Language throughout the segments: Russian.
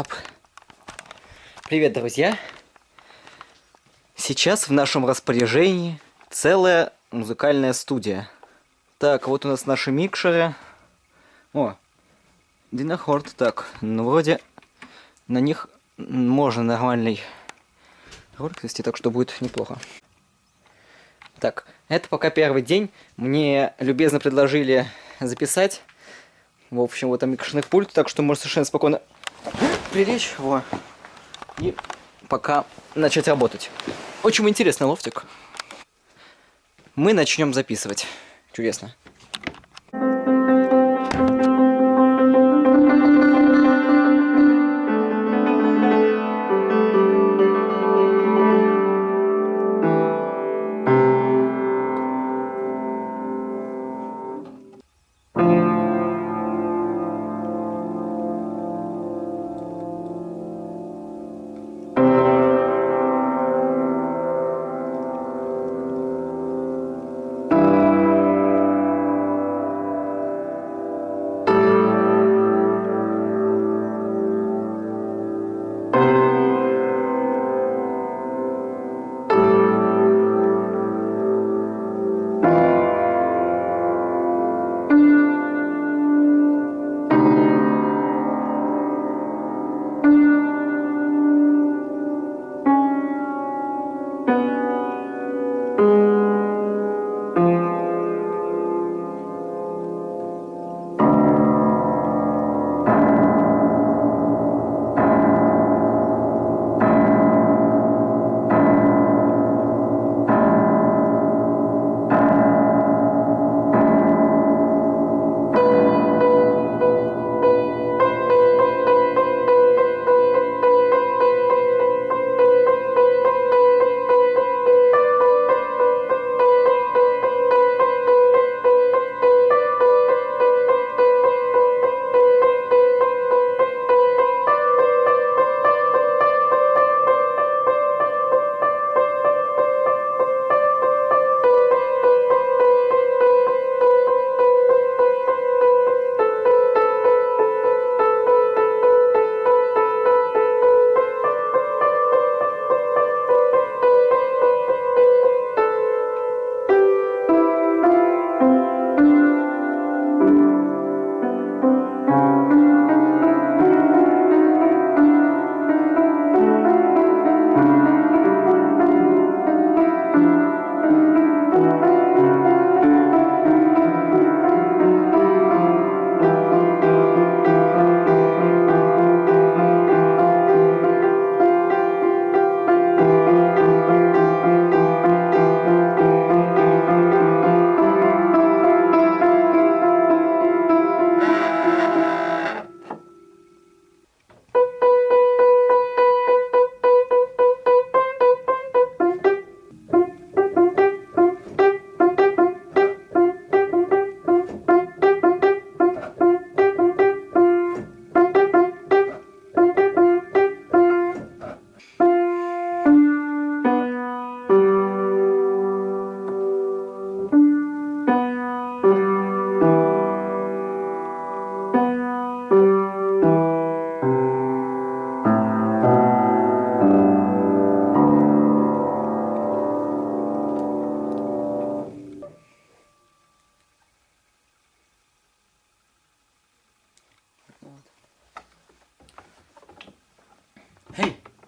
Ап. Привет, друзья! Сейчас в нашем распоряжении целая музыкальная студия. Так, вот у нас наши микшеры. О, Динохорд. Так, ну вроде на них можно нормальный ролик вести, так что будет неплохо. Так, это пока первый день. Мне любезно предложили записать. В общем, вот там микшерных пульт, так что можно совершенно спокойно прилечь. Во. И пока начать работать. Очень интересный лофтик. Мы начнем записывать. Чудесно.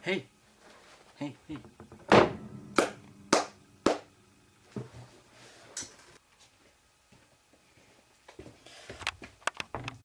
Hey.